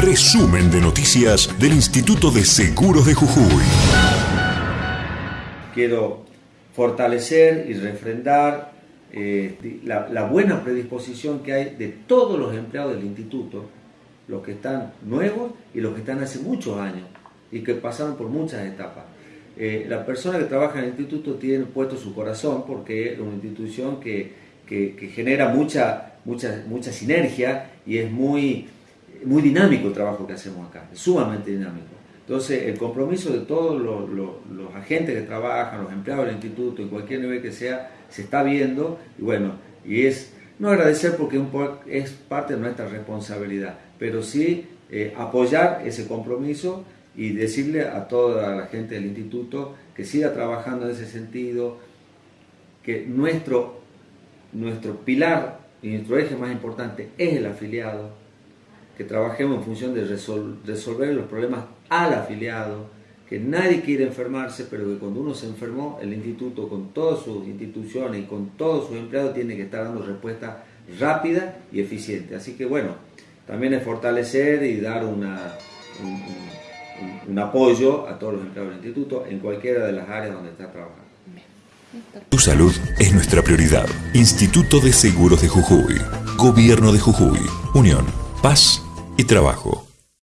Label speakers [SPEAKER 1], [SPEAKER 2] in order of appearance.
[SPEAKER 1] Resumen de noticias del Instituto de Seguros de Jujuy.
[SPEAKER 2] Quiero fortalecer y refrendar eh, la, buena predisposición que hay de todos los empleados del instituto, los que están nuevos y los que están hace muchos años y que pasaron por muchas etapas. Eh, la persona que trabaja en el instituto tiene puesto su corazón porque es una institución que, que, que genera mucha, mucha, mucha sinergia y es muy, muy dinámico el trabajo que hacemos acá, sumamente dinámico. Entonces, el compromiso de todos los, los, agentes que trabajan, los empleados del instituto, en cualquier nivel que sea, se está viendo, y bueno, y es no agradecer porque es parte de nuestra responsabilidad, pero sí eh, apoyar ese compromiso y decirle a toda la gente del instituto que siga trabajando en ese sentido, que nuestro, nuestro pilar y nuestro eje más importante es el afiliado, que trabajemos en función de resolver los problemas al afiliado, que nadie quiere enfermarse, pero que cuando uno se enfermó, el instituto con todas sus instituciones y con todos sus empleados tiene que estar dando respuesta rápida y eficiente. Así que bueno, también es fortalecer y dar una, un, un apoyo a todos los empleados del instituto en cualquiera de las áreas donde está trabajando.
[SPEAKER 1] Tu salud es nuestra prioridad. Instituto de Seguros de Jujuy. Gobierno de Jujuy. Unión, Paz y Trabajo.